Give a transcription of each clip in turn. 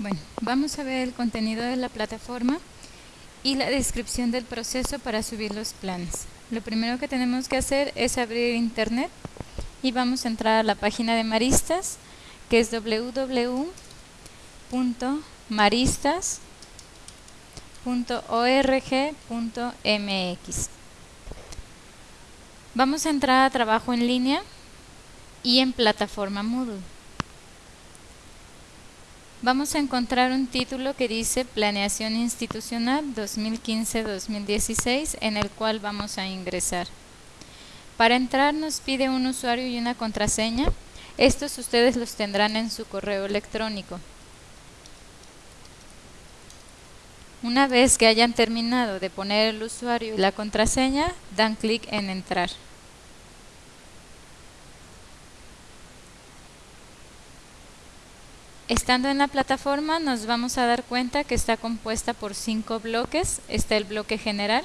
Bueno, vamos a ver el contenido de la plataforma y la descripción del proceso para subir los planes. Lo primero que tenemos que hacer es abrir internet y vamos a entrar a la página de Maristas que es www.maristas.org.mx Vamos a entrar a trabajo en línea y en plataforma Moodle vamos a encontrar un título que dice Planeación Institucional 2015-2016 en el cual vamos a ingresar. Para entrar nos pide un usuario y una contraseña. Estos ustedes los tendrán en su correo electrónico. Una vez que hayan terminado de poner el usuario y la contraseña, dan clic en entrar. Estando en la plataforma nos vamos a dar cuenta que está compuesta por cinco bloques. Está el bloque general,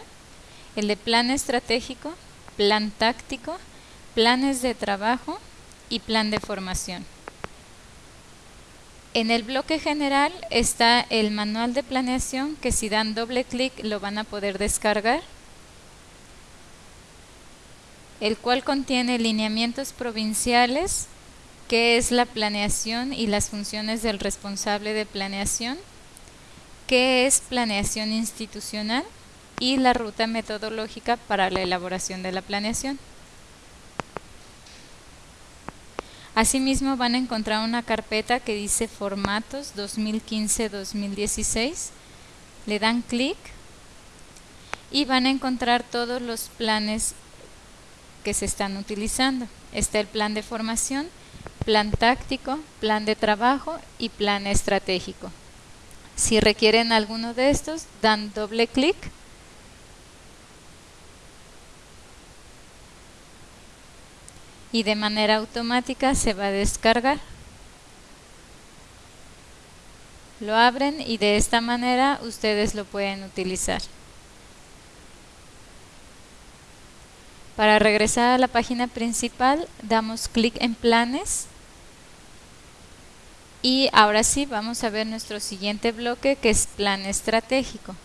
el de plan estratégico, plan táctico, planes de trabajo y plan de formación. En el bloque general está el manual de planeación que si dan doble clic lo van a poder descargar, el cual contiene lineamientos provinciales, qué es la planeación y las funciones del responsable de planeación, qué es planeación institucional y la ruta metodológica para la elaboración de la planeación. Asimismo van a encontrar una carpeta que dice formatos 2015-2016, le dan clic y van a encontrar todos los planes que se están utilizando. Está el plan de formación, plan táctico, plan de trabajo y plan estratégico. Si requieren alguno de estos, dan doble clic y de manera automática se va a descargar. Lo abren y de esta manera ustedes lo pueden utilizar. Para regresar a la página principal, damos clic en planes y ahora sí, vamos a ver nuestro siguiente bloque que es plan estratégico.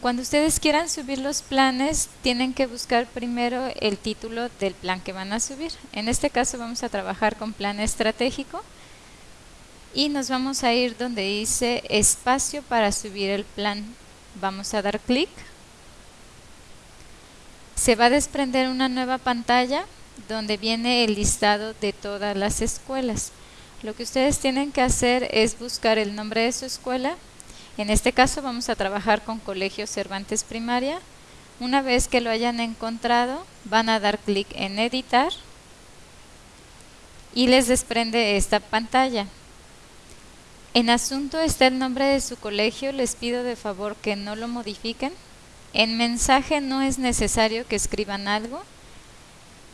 Cuando ustedes quieran subir los planes, tienen que buscar primero el título del plan que van a subir. En este caso vamos a trabajar con plan estratégico y nos vamos a ir donde dice espacio para subir el plan. Vamos a dar clic. Se va a desprender una nueva pantalla donde viene el listado de todas las escuelas. Lo que ustedes tienen que hacer es buscar el nombre de su escuela. En este caso vamos a trabajar con Colegio Cervantes Primaria. Una vez que lo hayan encontrado, van a dar clic en editar y les desprende esta pantalla. En asunto está el nombre de su colegio, les pido de favor que no lo modifiquen. En mensaje no es necesario que escriban algo.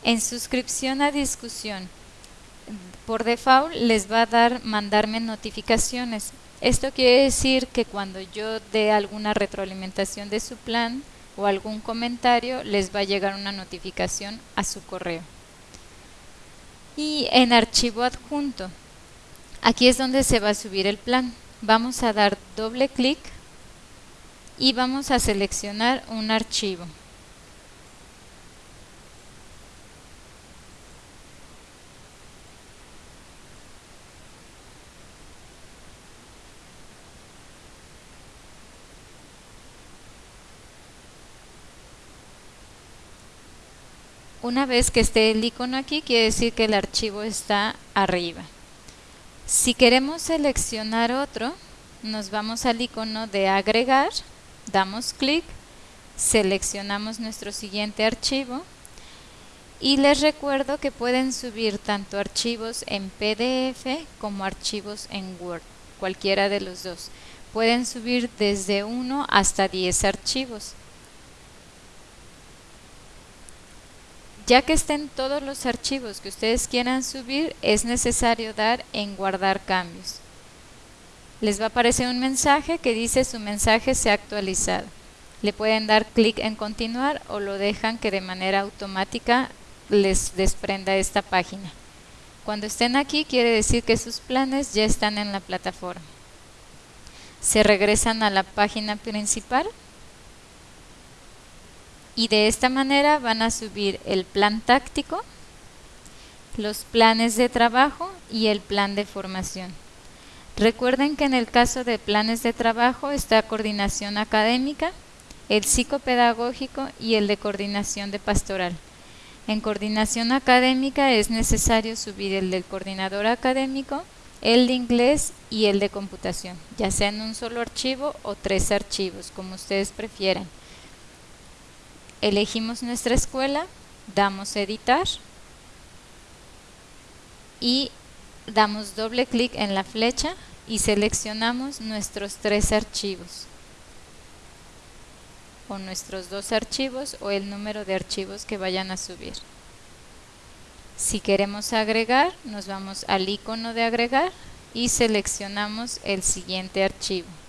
En suscripción a discusión por default les va a dar mandarme notificaciones. Esto quiere decir que cuando yo dé alguna retroalimentación de su plan o algún comentario, les va a llegar una notificación a su correo. Y en archivo adjunto, aquí es donde se va a subir el plan. Vamos a dar doble clic y vamos a seleccionar un archivo. Una vez que esté el icono aquí, quiere decir que el archivo está arriba. Si queremos seleccionar otro, nos vamos al icono de agregar, damos clic, seleccionamos nuestro siguiente archivo y les recuerdo que pueden subir tanto archivos en PDF como archivos en Word, cualquiera de los dos. Pueden subir desde 1 hasta 10 archivos. Ya que estén todos los archivos que ustedes quieran subir, es necesario dar en guardar cambios. Les va a aparecer un mensaje que dice su mensaje se ha actualizado. Le pueden dar clic en continuar o lo dejan que de manera automática les desprenda esta página. Cuando estén aquí quiere decir que sus planes ya están en la plataforma. se regresan a la página principal y de esta manera van a subir el plan táctico, los planes de trabajo y el plan de formación. Recuerden que en el caso de planes de trabajo está coordinación académica, el psicopedagógico y el de coordinación de pastoral. En coordinación académica es necesario subir el del coordinador académico, el de inglés y el de computación, ya sea en un solo archivo o tres archivos, como ustedes prefieran. Elegimos nuestra escuela, damos editar y damos doble clic en la flecha y seleccionamos nuestros tres archivos o nuestros dos archivos o el número de archivos que vayan a subir. Si queremos agregar, nos vamos al icono de agregar y seleccionamos el siguiente archivo.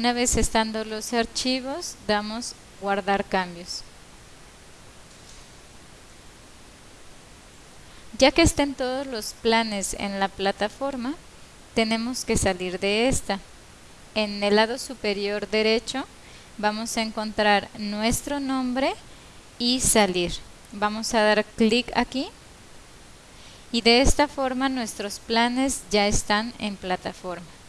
Una vez estando los archivos, damos guardar cambios. Ya que estén todos los planes en la plataforma, tenemos que salir de esta. En el lado superior derecho vamos a encontrar nuestro nombre y salir. Vamos a dar clic aquí y de esta forma nuestros planes ya están en plataforma.